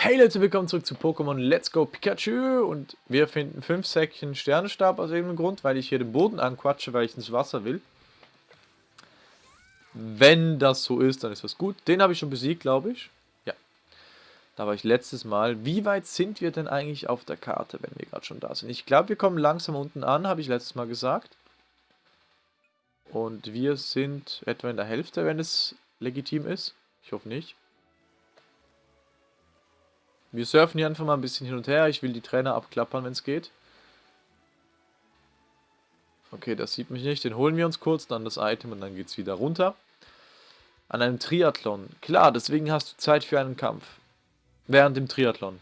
Hey Leute, willkommen zurück zu Pokémon Let's Go Pikachu und wir finden 5 Säckchen Sternenstab aus irgendeinem Grund, weil ich hier den Boden anquatsche, weil ich ins Wasser will. Wenn das so ist, dann ist das gut. Den habe ich schon besiegt, glaube ich. Ja. Da war ich letztes Mal. Wie weit sind wir denn eigentlich auf der Karte, wenn wir gerade schon da sind? Ich glaube, wir kommen langsam unten an, habe ich letztes Mal gesagt. Und wir sind etwa in der Hälfte, wenn es legitim ist. Ich hoffe nicht. Wir surfen hier einfach mal ein bisschen hin und her. Ich will die Trainer abklappern, wenn es geht. Okay, das sieht mich nicht. Den holen wir uns kurz, dann das Item und dann geht es wieder runter. An einem Triathlon. Klar, deswegen hast du Zeit für einen Kampf. Während dem Triathlon.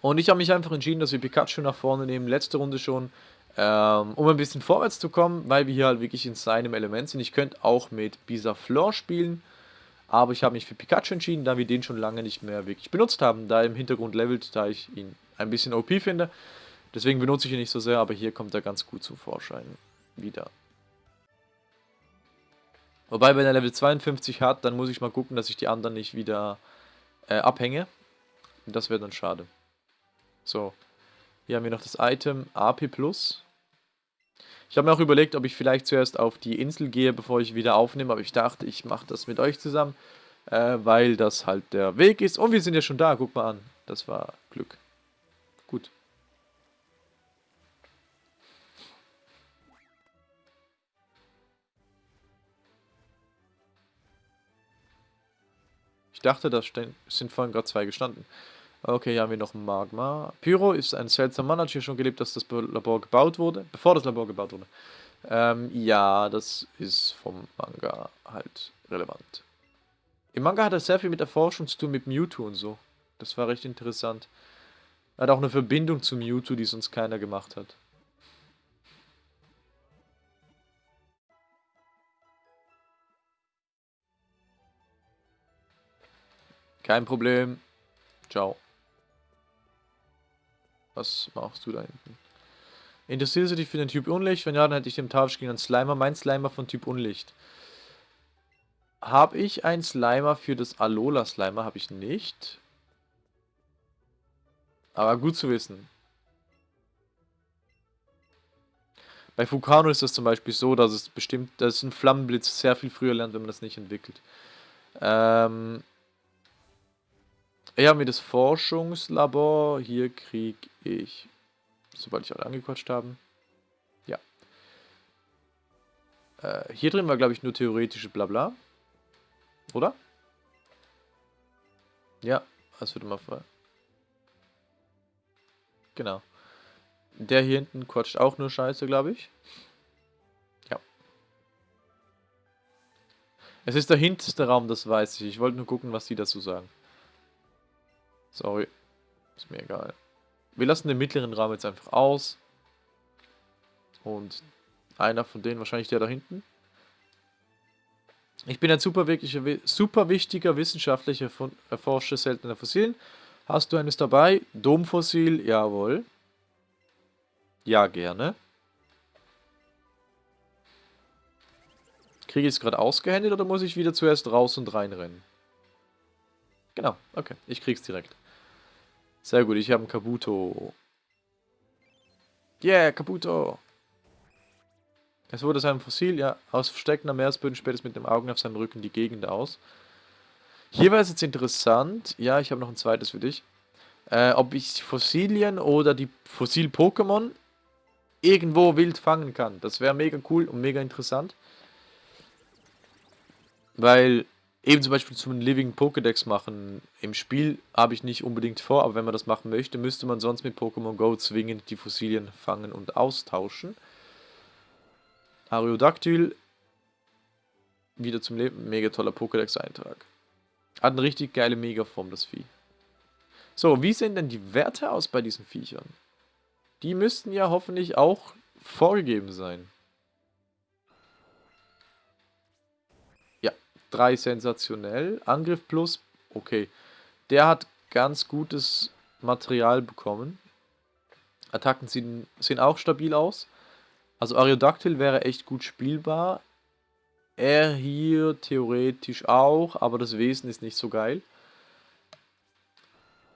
Und ich habe mich einfach entschieden, dass wir Pikachu nach vorne nehmen. Letzte Runde schon ähm, um ein bisschen vorwärts zu kommen, weil wir hier halt wirklich in seinem Element sind. Ich könnte auch mit Bisaflor spielen, aber ich habe mich für Pikachu entschieden, da wir den schon lange nicht mehr wirklich benutzt haben, da er im Hintergrund levelt, da ich ihn ein bisschen OP finde. Deswegen benutze ich ihn nicht so sehr, aber hier kommt er ganz gut zum Vorschein wieder. Wobei, wenn er Level 52 hat, dann muss ich mal gucken, dass ich die anderen nicht wieder äh, abhänge. Das wäre dann schade. So, hier haben wir noch das Item AP+. Ich habe mir auch überlegt, ob ich vielleicht zuerst auf die Insel gehe, bevor ich wieder aufnehme, aber ich dachte, ich mache das mit euch zusammen, äh, weil das halt der Weg ist. Und wir sind ja schon da, guck mal an. Das war Glück. Gut. Ich dachte, da sind vorhin gerade zwei gestanden. Okay, hier haben wir noch Magma. Pyro ist ein seltsamer Mann, hat hier schon gelebt, dass das Labor gebaut wurde, bevor das Labor gebaut wurde. Ähm, ja, das ist vom Manga halt relevant. Im Manga hat er sehr viel mit Erforschung zu tun, mit Mewtwo und so. Das war recht interessant. Er hat auch eine Verbindung zu Mewtwo, die sonst keiner gemacht hat. Kein Problem. Ciao. Was machst du da hinten? Interessierst du dich für den Typ Unlicht? Wenn ja, dann hätte ich den Tausch gegen einen Slimer. Mein Slimer von Typ Unlicht. Habe ich einen Slimer für das Alola Slimer? Habe ich nicht. Aber gut zu wissen. Bei Fukano ist das zum Beispiel so, dass es bestimmt, dass ein Flammenblitz sehr viel früher lernt, wenn man das nicht entwickelt. Ähm, haben wir das Forschungslabor. Hier kriege ich, sobald ich alle angequatscht habe, ja. Äh, hier drin war, glaube ich, nur theoretische Blabla. Oder? Ja, das wird immer frei. Genau. Der hier hinten quatscht auch nur Scheiße, glaube ich. Ja. Es ist der hinterste Raum, das weiß ich. Ich wollte nur gucken, was die dazu sagen. Sorry. Ist mir egal. Wir lassen den mittleren Raum jetzt einfach aus. Und einer von denen, wahrscheinlich der da hinten. Ich bin ein super, super wichtiger wissenschaftlicher Erforscher seltener Fossilien. Hast du eines dabei? Domfossil? Jawohl. Ja, gerne. Kriege ich es gerade ausgehändigt oder muss ich wieder zuerst raus und reinrennen? Genau, okay. Ich krieg's direkt. Sehr gut, ich habe einen Kabuto. Yeah, Kabuto. Es wurde sein Fossil, ja, aus versteckender Meeresböden späht es mit dem Augen auf seinem Rücken die Gegend aus. Hier war es jetzt interessant, ja, ich habe noch ein zweites für dich, äh, ob ich Fossilien oder die Fossil-Pokémon irgendwo wild fangen kann. Das wäre mega cool und mega interessant. Weil eben zum Beispiel zum Living Pokédex machen im Spiel habe ich nicht unbedingt vor, aber wenn man das machen möchte, müsste man sonst mit Pokémon Go zwingend die Fossilien fangen und austauschen. Ariodactyl, wieder zum Leben, mega toller Pokédex-Eintrag. Hat eine richtig geile Megaform, das Vieh. So, wie sehen denn die Werte aus bei diesen Viechern? Die müssten ja hoffentlich auch vorgegeben sein. 3 sensationell. Angriff plus, okay. Der hat ganz gutes Material bekommen. Attacken sehen, sehen auch stabil aus. Also Ariodactyl wäre echt gut spielbar. Er hier theoretisch auch, aber das Wesen ist nicht so geil.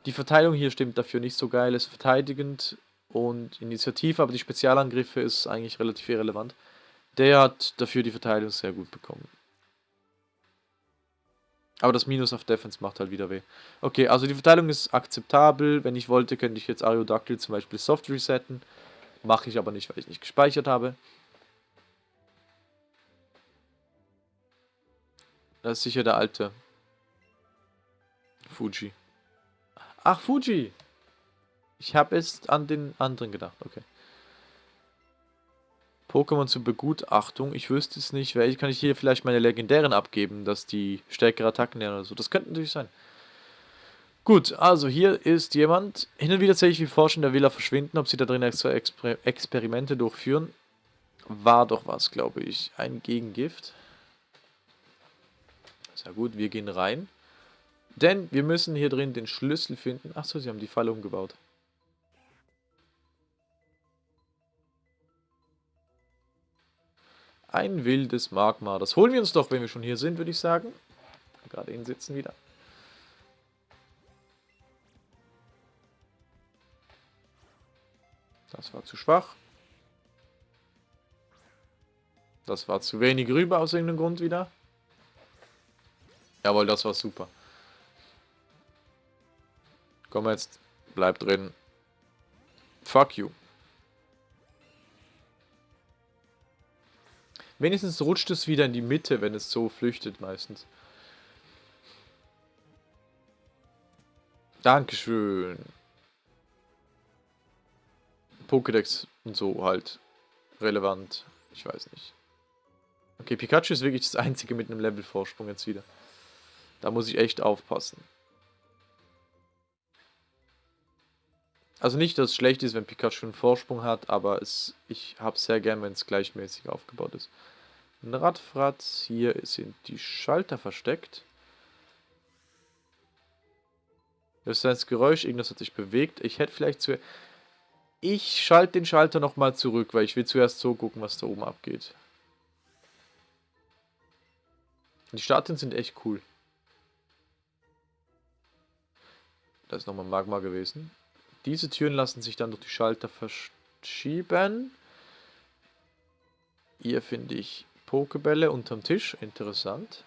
Die Verteilung hier stimmt dafür nicht so geil. Es ist verteidigend und Initiative, aber die Spezialangriffe ist eigentlich relativ irrelevant. Der hat dafür die Verteidigung sehr gut bekommen. Aber das Minus auf Defense macht halt wieder weh. Okay, also die Verteilung ist akzeptabel. Wenn ich wollte, könnte ich jetzt Aerodactyl zum Beispiel soft resetten. Mache ich aber nicht, weil ich nicht gespeichert habe. Das ist sicher der alte. Fuji. Ach, Fuji! Ich habe jetzt an den anderen gedacht, okay. Pokémon zur Begutachtung. Ich wüsste es nicht. Welche kann ich hier vielleicht meine legendären abgeben, dass die stärkere Attacken lernen oder so. Das könnte natürlich sein. Gut, also hier ist jemand. Hin und wieder sehe ich, wie Forschende der Villa verschwinden, ob sie da drin extra Exper Experimente durchführen. War doch was, glaube ich. Ein Gegengift. Sehr gut, wir gehen rein. Denn wir müssen hier drin den Schlüssel finden. Achso, sie haben die Falle umgebaut. Ein wildes Magma. Das holen wir uns doch, wenn wir schon hier sind, würde ich sagen. Gerade hinsitzen wieder. Das war zu schwach. Das war zu wenig rüber aus irgendeinem Grund wieder. Jawohl, das war super. Komm jetzt. Bleib drin. Fuck you. Wenigstens rutscht es wieder in die Mitte, wenn es so flüchtet meistens. Dankeschön. Pokédex und so halt relevant. Ich weiß nicht. Okay, Pikachu ist wirklich das einzige mit einem Level-Vorsprung jetzt wieder. Da muss ich echt aufpassen. Also nicht, dass es schlecht ist, wenn Pikachu einen Vorsprung hat, aber es, ich habe sehr gern, wenn es gleichmäßig aufgebaut ist. Ein Radfratz, hier sind die Schalter versteckt. Das ist das Geräusch, irgendwas hat sich bewegt. Ich hätte vielleicht zu... Ich schalte den Schalter nochmal zurück, weil ich will zuerst so gucken, was da oben abgeht. Die Statuen sind echt cool. Da ist nochmal Magma gewesen. Diese Türen lassen sich dann durch die Schalter verschieben. Hier finde ich Pokebälle unterm Tisch. Interessant.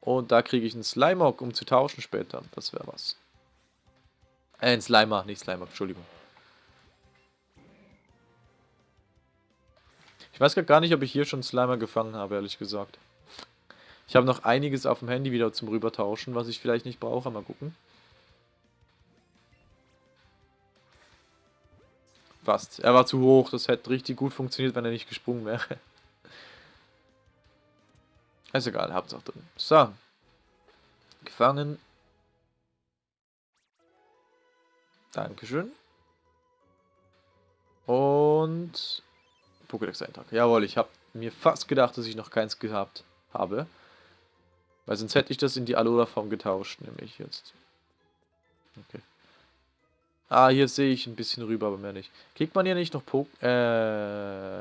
Und da kriege ich einen Slimeock, um zu tauschen später. Das wäre was. Äh, ein Slimer, nicht Slimer, Entschuldigung. Ich weiß gar nicht, ob ich hier schon Slimer gefangen habe, ehrlich gesagt. Ich habe noch einiges auf dem Handy wieder zum Rübertauschen, was ich vielleicht nicht brauche. Mal gucken. Fast. Er war zu hoch. Das hätte richtig gut funktioniert, wenn er nicht gesprungen wäre. Ist egal, hab's auch drin. So. Gefangen. Dankeschön. Und Pokédex-Eintrag. Jawohl, ich habe mir fast gedacht, dass ich noch keins gehabt habe. Weil sonst hätte ich das in die Alola-Form getauscht, nämlich jetzt. Okay. Ah, hier sehe ich ein bisschen rüber, aber mehr nicht. Kriegt man hier nicht noch po äh,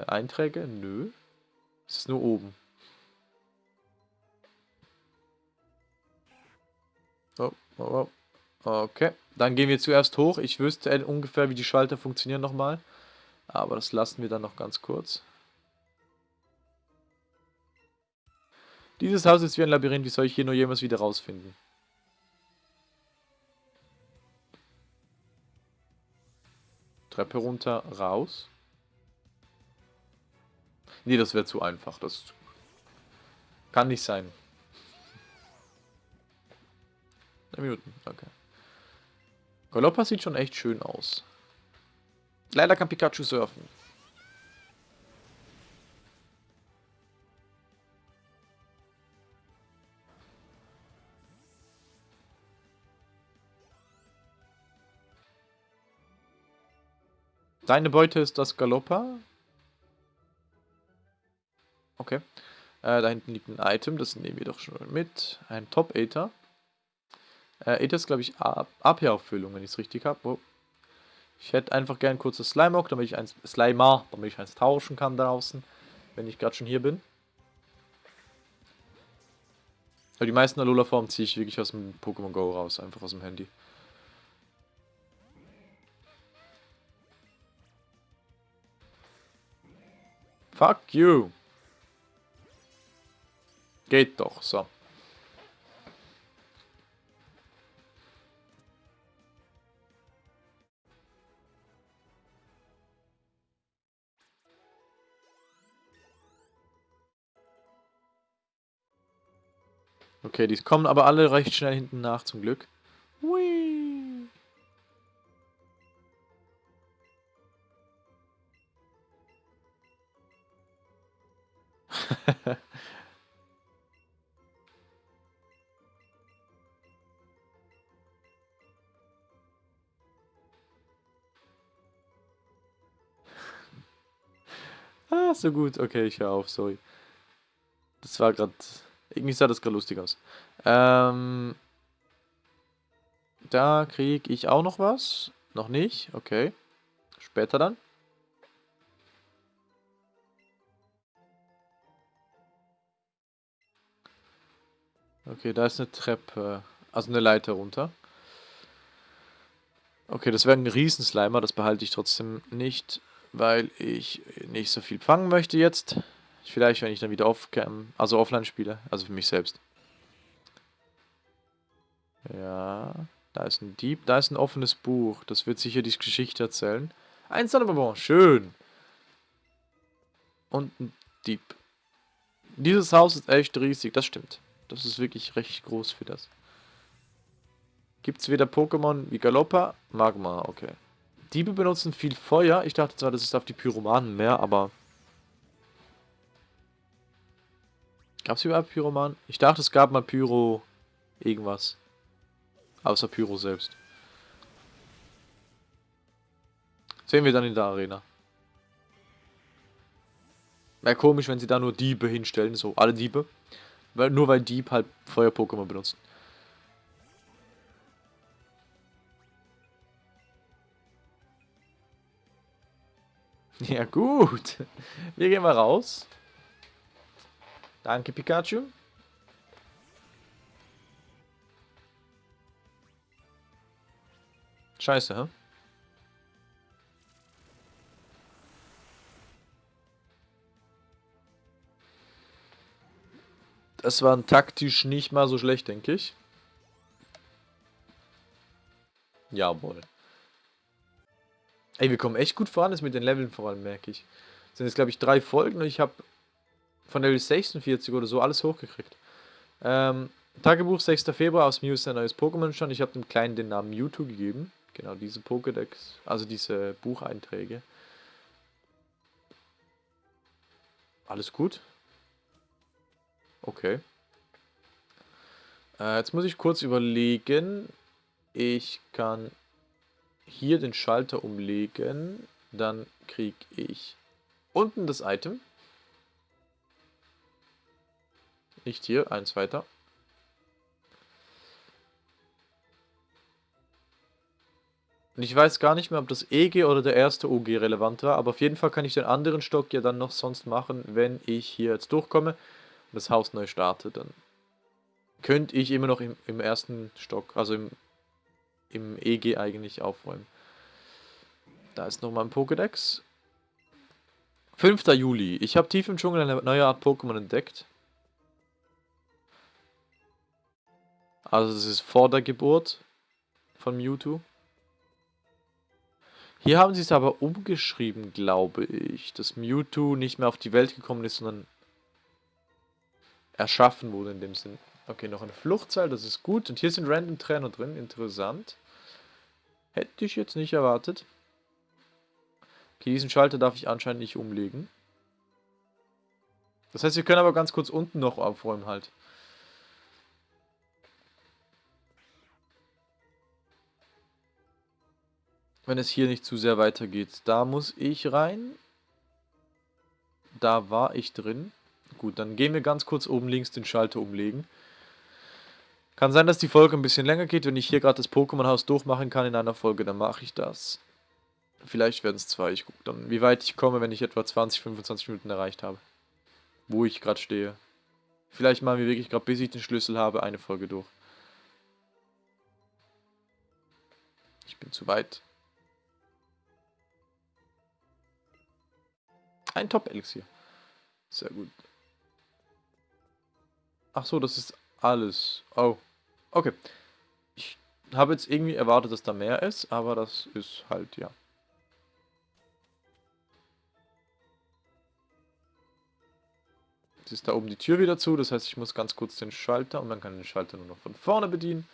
Einträge? Nö. Es ist nur oben. Oh, oh, oh. Okay, dann gehen wir zuerst hoch. Ich wüsste ungefähr, wie die Schalter funktionieren nochmal. Aber das lassen wir dann noch ganz kurz. Dieses Haus ist wie ein Labyrinth. Wie soll ich hier nur jemals wieder rausfinden? Treppe runter, raus. Nee, das wäre zu einfach. Das kann nicht sein. Minuten, okay. Galoppa sieht schon echt schön aus. Leider kann Pikachu surfen. Deine Beute ist das Galoppa. Okay. Äh, da hinten liegt ein Item, das nehmen wir doch schon mit. Ein Top-Aether. Äh, Aether ist, glaube ich, AP-Auffüllung, wenn ich es richtig habe. Oh. Ich hätte einfach gern kurz das Slimeock, damit ich eins, Slimer, damit ich eins tauschen kann draußen. wenn ich gerade schon hier bin. Aber die meisten Alola-Formen ziehe ich wirklich aus dem Pokémon Go raus, einfach aus dem Handy. Fuck you. Geht doch, so. Okay, die kommen aber alle recht schnell hinten nach, zum Glück. Hui. ah, so gut. Okay, ich höre auf, sorry. Das war gerade... Irgendwie sah das gerade lustig aus. Ähm, da kriege ich auch noch was. Noch nicht, okay. Später dann. Okay, da ist eine Treppe, also eine Leiter runter. Okay, das wäre ein Riesenslimer, das behalte ich trotzdem nicht, weil ich nicht so viel fangen möchte jetzt. Vielleicht, wenn ich dann wieder off also offline spiele, also für mich selbst. Ja, da ist ein Dieb, da ist ein offenes Buch. Das wird sicher die Geschichte erzählen. Ein Sonnenbonbon, schön. Und ein Dieb. Dieses Haus ist echt riesig, das stimmt. Das ist wirklich recht groß für das. Gibt es wieder Pokémon wie Galoppa? Magma, okay. Diebe benutzen viel Feuer. Ich dachte zwar, das ist auf die Pyromanen mehr, aber Gab es überhaupt Pyroman? Ich dachte, es gab mal Pyro irgendwas. Außer Pyro selbst. Sehen wir dann in der Arena. Wäre komisch, wenn sie da nur Diebe hinstellen, so alle Diebe. Weil, nur weil Dieb halt Feuer-Pokémon benutzen. Ja gut. Wir gehen mal raus. Danke, Pikachu. Scheiße, hä? Das war taktisch nicht mal so schlecht, denke ich. Jawohl. Ey, wir kommen echt gut voran, das mit den Leveln vor allem, merke ich. Das sind jetzt, glaube ich, drei Folgen und ich habe von Level 46 oder so alles hochgekriegt. Ähm, Tagebuch 6. Februar aus Mew ist ein neues Pokémon schon. Ich habe dem Kleinen den Namen Mewtwo gegeben. Genau, diese Pokédex, also diese Bucheinträge. Alles gut? Okay. Äh, jetzt muss ich kurz überlegen. Ich kann hier den Schalter umlegen. Dann kriege ich unten das Item. Nicht hier, eins weiter. Und ich weiß gar nicht mehr, ob das EG oder der erste OG relevant war, aber auf jeden Fall kann ich den anderen Stock ja dann noch sonst machen, wenn ich hier jetzt durchkomme das Haus neu starte, dann könnte ich immer noch im, im ersten Stock, also im, im EG eigentlich aufräumen. Da ist nochmal ein Pokédex. 5. Juli. Ich habe tief im Dschungel eine neue Art Pokémon entdeckt. Also das ist vor der Geburt von Mewtwo. Hier haben sie es aber umgeschrieben, glaube ich, dass Mewtwo nicht mehr auf die Welt gekommen ist, sondern erschaffen wurde in dem Sinn. Okay, noch ein Fluchtseil, das ist gut. Und hier sind Random Trainer drin, interessant. Hätte ich jetzt nicht erwartet. Okay, diesen Schalter darf ich anscheinend nicht umlegen. Das heißt, wir können aber ganz kurz unten noch aufräumen halt. wenn es hier nicht zu sehr weitergeht. Da muss ich rein. Da war ich drin. Gut, dann gehen wir ganz kurz oben links den Schalter umlegen. Kann sein, dass die Folge ein bisschen länger geht. Wenn ich hier gerade das Pokémon-Haus durchmachen kann in einer Folge, dann mache ich das. Vielleicht werden es zwei. Ich gucke dann, wie weit ich komme, wenn ich etwa 20, 25 Minuten erreicht habe. wo ich gerade stehe. Vielleicht machen wir wirklich gerade, bis ich den Schlüssel habe, eine Folge durch. Ich bin zu weit. Ein Top-Elixier. Sehr gut. Ach so, das ist alles. Oh, okay. Ich habe jetzt irgendwie erwartet, dass da mehr ist, aber das ist halt, ja. Jetzt ist da oben die Tür wieder zu, das heißt, ich muss ganz kurz den Schalter und man kann den Schalter nur noch von vorne bedienen.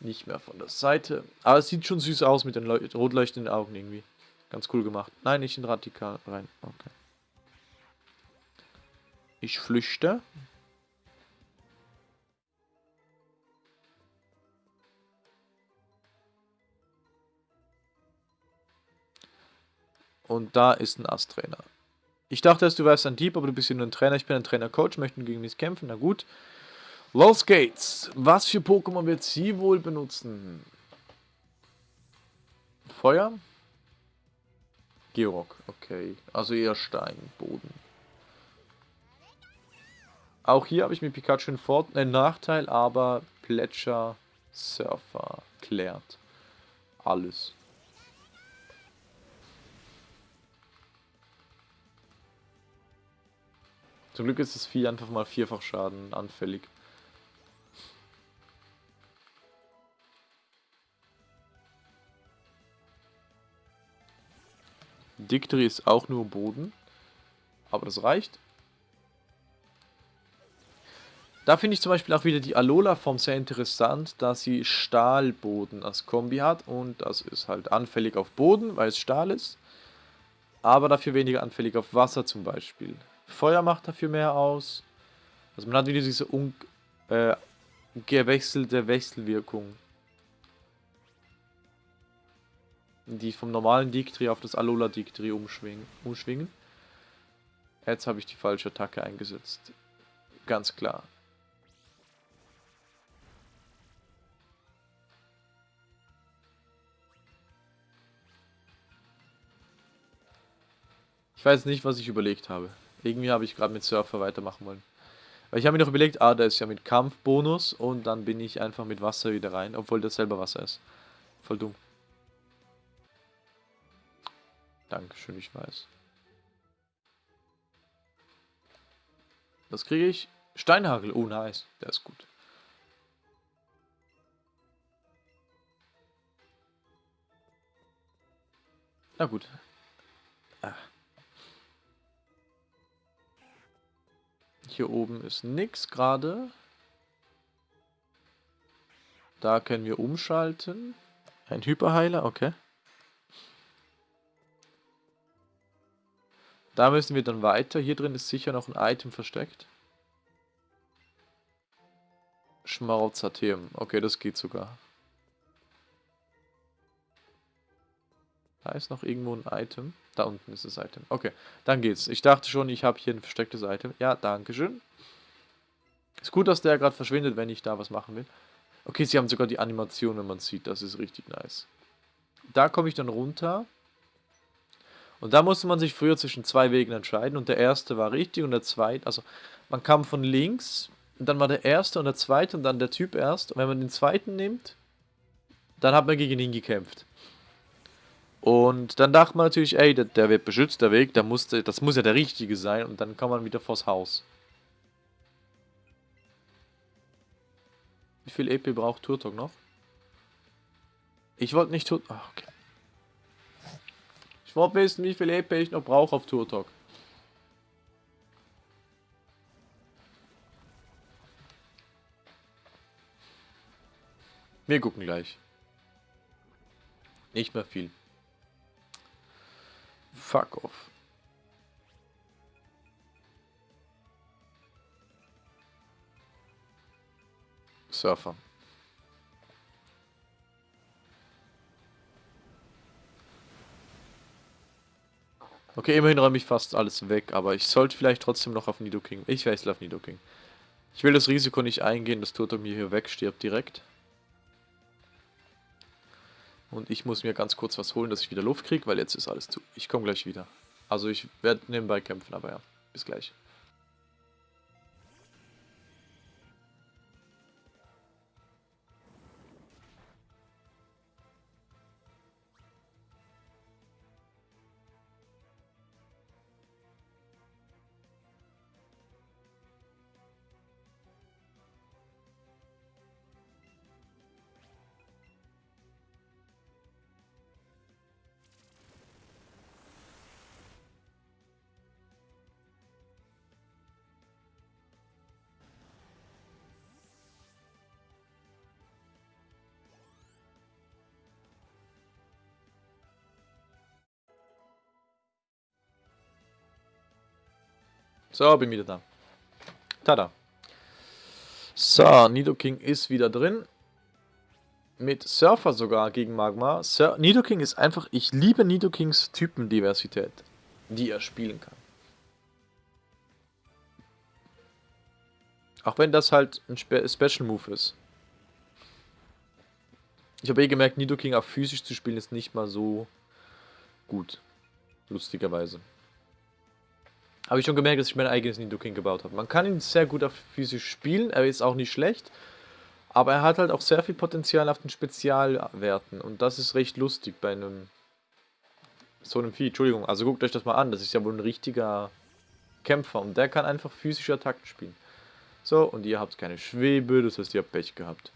Nicht mehr von der Seite. Aber es sieht schon süß aus mit den rot leuchtenden Augen irgendwie. Ganz cool gemacht. Nein, nicht in Radikal rein. Okay. Ich flüchte. Und da ist ein Ast-Trainer. Ich dachte, du wärst ein Dieb, aber du bist ja nur ein Trainer. Ich bin ein Trainer-Coach, möchten gegen mich kämpfen. Na gut. Los geht's. Was für Pokémon wird sie wohl benutzen? Feuer? Georg, okay. Also eher Stein, Boden. Auch hier habe ich mit Pikachu einen, Vor einen Nachteil, aber Plätscher, Surfer klärt alles. Zum Glück ist das Vieh einfach mal vierfach Schaden anfällig. Dictri ist auch nur Boden. Aber das reicht. Da finde ich zum Beispiel auch wieder die Alola-Form sehr interessant, da sie Stahlboden als Kombi hat. Und das ist halt anfällig auf Boden, weil es Stahl ist. Aber dafür weniger anfällig auf Wasser zum Beispiel. Feuer macht dafür mehr aus. Also man hat wieder diese un äh, gewechselte Wechselwirkung. Die vom normalen Dictri auf das Alola Dictri umschwingen. umschwingen. Jetzt habe ich die falsche Attacke eingesetzt. Ganz klar. Ich weiß nicht, was ich überlegt habe. Irgendwie habe ich gerade mit Surfer weitermachen wollen. Weil ich habe mir noch überlegt, ah, da ist ja mit Kampfbonus und dann bin ich einfach mit Wasser wieder rein, obwohl das selber Wasser ist. Voll dumm. Dankeschön, ich weiß. Das kriege ich. Steinhagel. Oh, nice. Der ist gut. Na gut. Ah. Hier oben ist nichts gerade. Da können wir umschalten. Ein Hyperheiler, okay. Da müssen wir dann weiter. Hier drin ist sicher noch ein Item versteckt. Schmarozatheum. Okay, das geht sogar. Da ist noch irgendwo ein Item. Da unten ist das Item. Okay, dann geht's. Ich dachte schon, ich habe hier ein verstecktes Item. Ja, danke schön. Ist gut, dass der gerade verschwindet, wenn ich da was machen will. Okay, sie haben sogar die Animation, wenn man sieht. Das ist richtig nice. Da komme ich dann runter. Und da musste man sich früher zwischen zwei Wegen entscheiden. Und der erste war richtig und der zweite... Also, man kam von links. Und dann war der erste und der zweite und dann der Typ erst. Und wenn man den zweiten nimmt, dann hat man gegen ihn gekämpft. Und dann dachte man natürlich, ey, der, der wird beschützt, der Weg, der muss, das muss ja der richtige sein. Und dann kann man wieder vors Haus. Wie viel EP braucht Turtok noch? Ich wollte nicht Turtok... Ah, okay. Ich wollte wissen, wie viel EP ich noch brauche auf Turtok. Wir gucken gleich. Nicht mehr viel. Fuck off. Surfer. Okay, immerhin räume ich fast alles weg, aber ich sollte vielleicht trotzdem noch auf Nidoking. Ich wechsle auf Nidoking. Ich will das Risiko nicht eingehen, dass Turtok mir hier wegstirbt direkt. Und ich muss mir ganz kurz was holen, dass ich wieder Luft kriege, weil jetzt ist alles zu. Ich komme gleich wieder. Also ich werde nebenbei kämpfen, aber ja, bis gleich. So, bin wieder da. Tada. So, Nidoking ist wieder drin. Mit Surfer sogar gegen Magma. Sur Nidoking ist einfach, ich liebe Nidokings Typendiversität, die er spielen kann. Auch wenn das halt ein Spe Special Move ist. Ich habe eh gemerkt, Nidoking auf physisch zu spielen ist nicht mal so gut. Lustigerweise. Habe ich schon gemerkt, dass ich mein eigenes Nidoking gebaut habe. Man kann ihn sehr gut auf physisch spielen, er ist auch nicht schlecht. Aber er hat halt auch sehr viel Potenzial auf den Spezialwerten. Und das ist recht lustig bei einem... So einem Vieh, Entschuldigung. Also guckt euch das mal an, das ist ja wohl ein richtiger Kämpfer. Und der kann einfach physische Attacken spielen. So, und ihr habt keine Schwebe, das heißt, ihr habt Pech gehabt.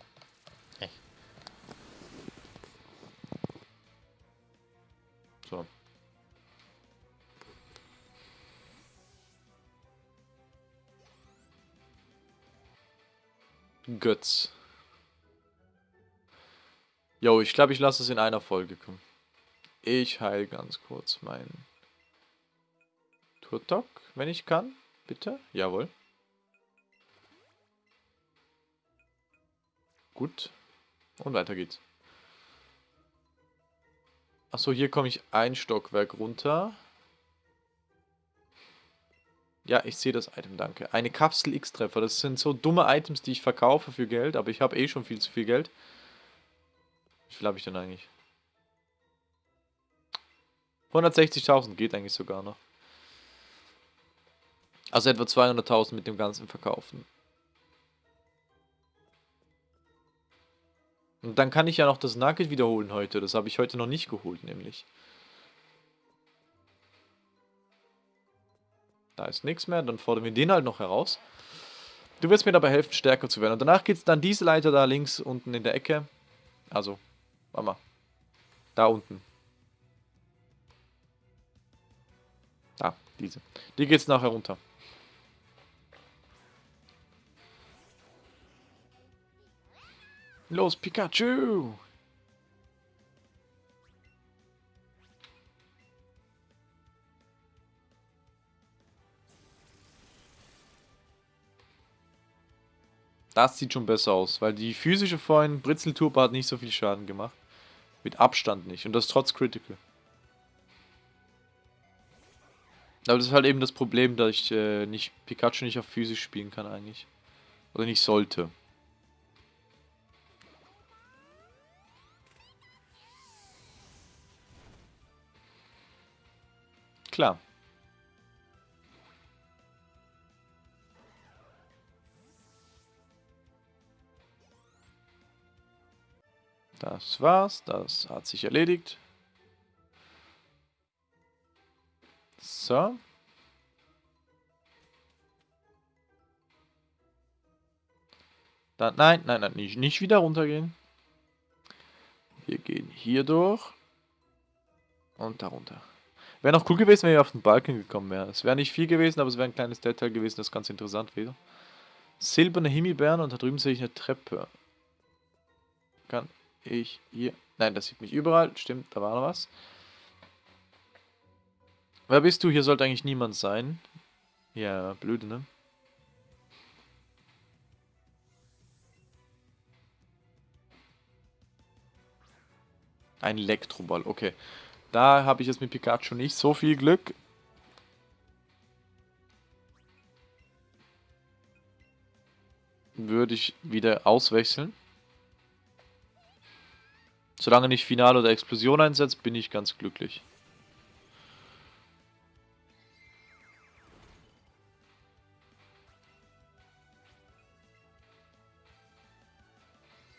Götz. Jo, ich glaube, ich lasse es in einer Folge kommen. Ich heile ganz kurz meinen Turtok, wenn ich kann. Bitte? Jawohl. Gut. Und weiter geht's. Achso, hier komme ich ein Stockwerk runter. Ja, ich sehe das Item, danke. Eine Kapsel X-Treffer. Das sind so dumme Items, die ich verkaufe für Geld, aber ich habe eh schon viel zu viel Geld. Wie viel habe ich denn eigentlich? 160.000 geht eigentlich sogar noch. Also etwa 200.000 mit dem ganzen Verkaufen. Und dann kann ich ja noch das Nugget wiederholen heute. Das habe ich heute noch nicht geholt, nämlich. Da ist nichts mehr, dann fordern wir den halt noch heraus. Du wirst mir dabei helfen, stärker zu werden. Und danach geht es dann diese Leiter da links unten in der Ecke. Also, warte mal. Da unten. Da, diese. Die geht es nachher runter. Los, Pikachu! Das sieht schon besser aus, weil die physische vorhin, Britzelturbo hat nicht so viel Schaden gemacht. Mit Abstand nicht und das trotz Critical. Aber das ist halt eben das Problem, dass ich äh, nicht Pikachu nicht auf physisch spielen kann eigentlich. Oder nicht sollte. Klar. Das war's, das hat sich erledigt. So. Dann, nein, nein, nein, nicht, nicht wieder runtergehen. Wir gehen hier durch. Und darunter. Wäre noch cool gewesen, wenn wir auf den Balken gekommen wären. Es wäre nicht viel gewesen, aber es wäre ein kleines Detail gewesen, das ganz interessant wäre. Silberne Himbeeren und da drüben sehe ich eine Treppe. Kann ich hier... Nein, das sieht mich überall. Stimmt, da war noch was. Wer bist du? Hier sollte eigentlich niemand sein. Ja, blöde, ne? Ein Elektroball, okay. Da habe ich jetzt mit Pikachu nicht so viel Glück. Würde ich wieder auswechseln. Solange nicht Finale oder Explosion einsetzt, bin ich ganz glücklich.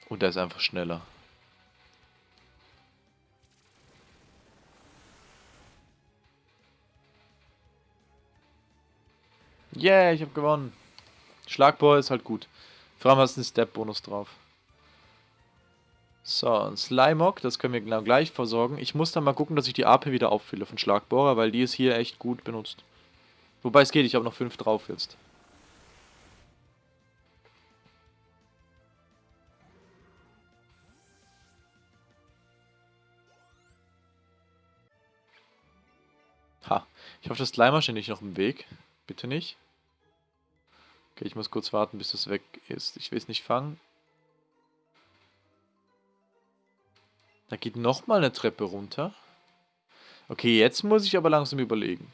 Und er ist einfach schneller. Yeah, ich habe gewonnen. Schlagbohr ist halt gut. Vor allem hast du einen Step-Bonus drauf. So, ein Slimog, das können wir genau gleich versorgen. Ich muss dann mal gucken, dass ich die AP wieder auffülle von Schlagbohrer, weil die ist hier echt gut benutzt. Wobei es geht, ich habe noch 5 drauf jetzt. Ha, ich hoffe, das Slimer steht nicht noch im Weg. Bitte nicht. Okay, ich muss kurz warten, bis das weg ist. Ich will es nicht fangen. Da geht nochmal eine Treppe runter. Okay, jetzt muss ich aber langsam überlegen.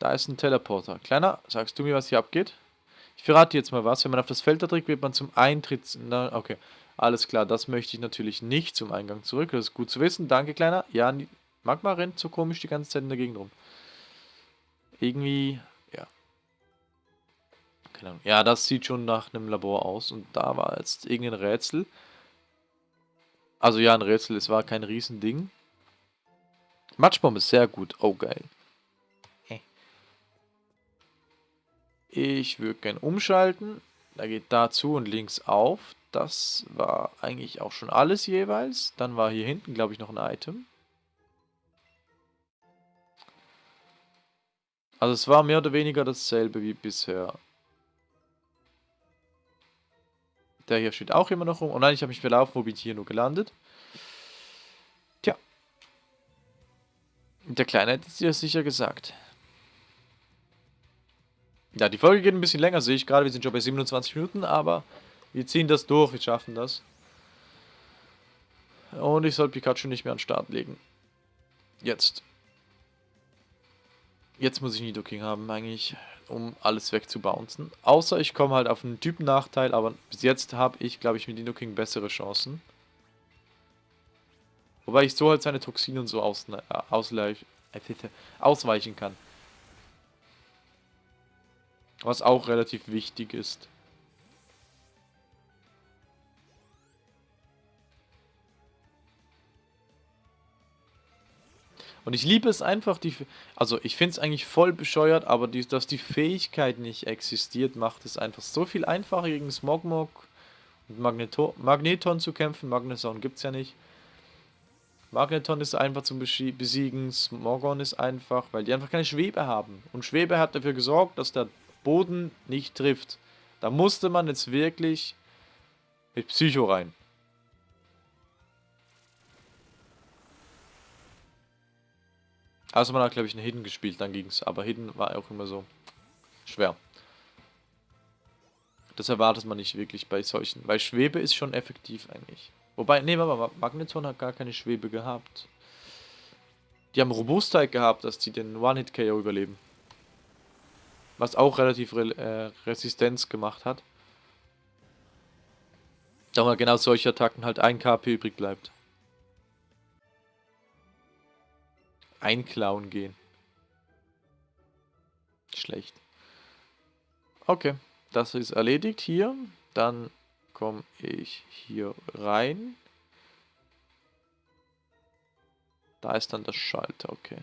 Da ist ein Teleporter. Kleiner, sagst du mir, was hier abgeht? Ich verrate dir jetzt mal was. Wenn man auf das Feld da drückt, wird man zum Eintritt... Na, okay, alles klar. Das möchte ich natürlich nicht zum Eingang zurück. Das ist gut zu wissen. Danke, Kleiner. Ja, Magma rennt so komisch die ganze Zeit in der Gegend rum. Irgendwie. Keine. Ja, das sieht schon nach einem Labor aus. Und da war jetzt irgendein Rätsel. Also ja, ein Rätsel. Es war kein Riesending. Matschbombe ist sehr gut. Oh, geil. Ich würde gerne umschalten. Da geht dazu und links auf. Das war eigentlich auch schon alles jeweils. Dann war hier hinten, glaube ich, noch ein Item. Also es war mehr oder weniger dasselbe wie bisher. Der hier steht auch immer noch rum. Oh nein, ich habe mich verlaufen. Wo bin ich hier nur gelandet? Tja. Der Kleine hätte es dir sicher gesagt. Ja, die Folge geht ein bisschen länger, sehe ich gerade. Wir sind schon bei 27 Minuten, aber wir ziehen das durch. Wir schaffen das. Und ich soll Pikachu nicht mehr an den Start legen. Jetzt. Jetzt muss ich Nidoking haben, eigentlich, um alles wegzubouncen. Außer ich komme halt auf einen Typennachteil, aber bis jetzt habe ich, glaube ich, mit Nidoking bessere Chancen. Wobei ich so halt seine Toxine und so aus, äh, ausweichen kann. Was auch relativ wichtig ist. Und ich liebe es einfach, die, also ich finde es eigentlich voll bescheuert, aber die, dass die Fähigkeit nicht existiert, macht es einfach so viel einfacher gegen Smogmog und Magneto Magneton zu kämpfen. Magneton gibt es ja nicht. Magneton ist einfach zum Besiegen, Smogon ist einfach, weil die einfach keine Schwebe haben. Und Schwebe hat dafür gesorgt, dass der Boden nicht trifft. Da musste man jetzt wirklich mit Psycho rein. Also man hat, glaube ich, einen Hidden gespielt, dann ging es. Aber Hidden war auch immer so schwer. Das erwartet man nicht wirklich bei solchen. Weil Schwebe ist schon effektiv eigentlich. Wobei, nee, aber Magneton hat gar keine Schwebe gehabt. Die haben Robustheit gehabt, dass die den One-Hit-KO überleben. Was auch relativ Re äh, Resistenz gemacht hat. Da mal genau solche Attacken halt ein KP übrig bleibt. Einklauen gehen. Schlecht. Okay, das ist erledigt hier. Dann komme ich hier rein. Da ist dann das Schalter, okay.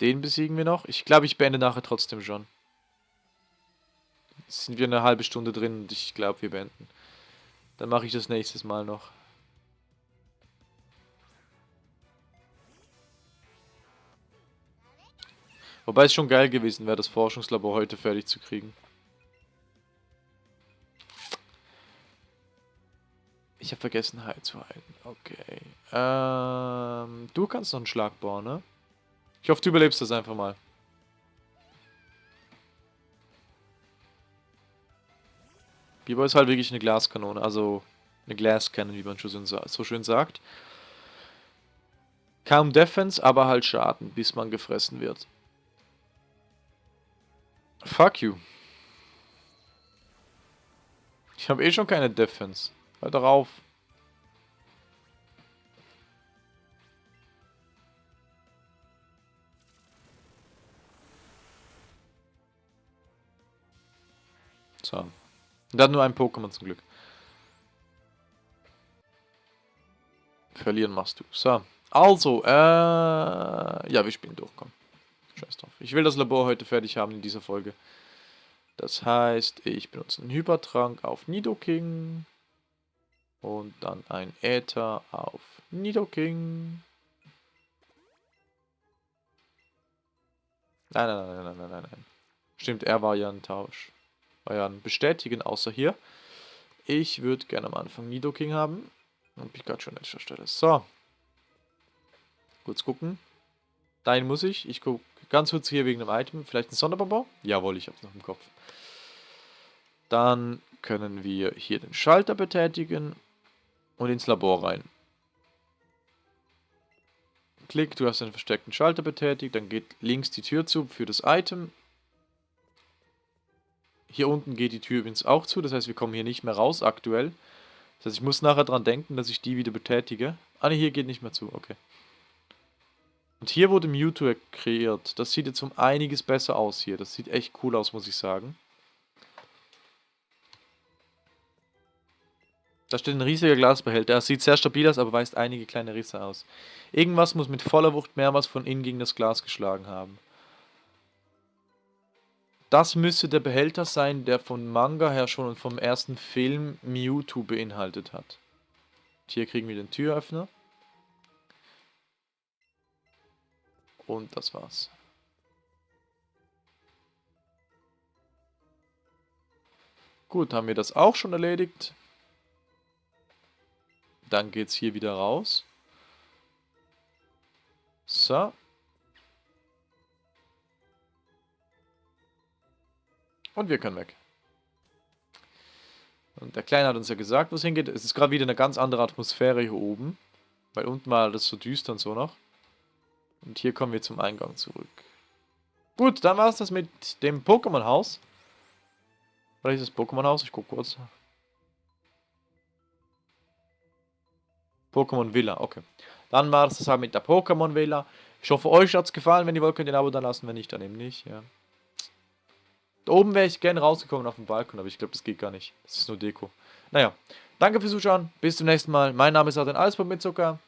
Den besiegen wir noch. Ich glaube, ich beende nachher trotzdem schon. Jetzt sind wir eine halbe Stunde drin und ich glaube, wir beenden. Dann mache ich das nächstes Mal noch. Wobei es schon geil gewesen wäre, das Forschungslabor heute fertig zu kriegen. Ich habe vergessen, Heil zu heilen. Okay. Ähm, du kannst noch einen Schlag bauen, ne? Ich hoffe, du überlebst das einfach mal. Biber ist halt wirklich eine Glaskanone, also eine Glascannon, wie man so schön sagt. Kaum Defense, aber halt Schaden, bis man gefressen wird. Fuck you. Ich habe eh schon keine Defense. Halt darauf. So. Und hat nur ein Pokémon zum Glück. Verlieren machst du. So. Also, äh... Ja, wir spielen durch, komm. Scheiß drauf. Ich will das Labor heute fertig haben in dieser Folge. Das heißt, ich benutze einen Hypertrank auf Nidoking. Und dann ein Äther auf Nidoking. Nein, nein, nein, nein, nein, nein, nein. Stimmt, er war ja ein Tausch. Euren bestätigen, außer hier. Ich würde gerne am Anfang Nidoking haben. Und Pikachu an letzter Stelle. So. Kurz gucken. Dahin muss ich. Ich gucke ganz kurz hier wegen dem Item. Vielleicht ein Sonderbonbon? Jawohl, ich habe es noch im Kopf. Dann können wir hier den Schalter betätigen und ins Labor rein. Klick, du hast den versteckten Schalter betätigt, dann geht links die Tür zu für das Item. Hier unten geht die Tür übrigens auch zu, das heißt, wir kommen hier nicht mehr raus aktuell. Das heißt, ich muss nachher dran denken, dass ich die wieder betätige. Ah, ne, hier geht nicht mehr zu, okay. Und hier wurde Mewtwo kreiert. Das sieht jetzt um einiges besser aus hier. Das sieht echt cool aus, muss ich sagen. Da steht ein riesiger Glasbehälter. Er sieht sehr stabil aus, aber weist einige kleine Risse aus. Irgendwas muss mit voller Wucht mehrmals von innen gegen das Glas geschlagen haben. Das müsste der Behälter sein, der von Manga her schon und vom ersten Film Mewtwo beinhaltet hat. Und hier kriegen wir den Türöffner. Und das war's. Gut, haben wir das auch schon erledigt. Dann geht es hier wieder raus. So. Und wir können weg. Und der Kleine hat uns ja gesagt, wo es hingeht. Es ist gerade wieder eine ganz andere Atmosphäre hier oben. Weil unten war das so düster und so noch. Und hier kommen wir zum Eingang zurück. Gut, dann war es das mit dem Pokémon-Haus. Oder ist das Pokémon-Haus? Ich gucke kurz. Pokémon Villa, okay. Dann war es das halt mit der Pokémon Villa. Ich hoffe, euch hat es gefallen. Wenn ihr wollt, könnt ihr ein Abo da lassen. Wenn nicht, dann eben nicht, ja. Da oben wäre ich gerne rausgekommen auf dem Balkon, aber ich glaube, das geht gar nicht. Das ist nur Deko. Naja, danke fürs Zuschauen. Bis zum nächsten Mal. Mein Name ist Adrian Alsburg mit Zucker.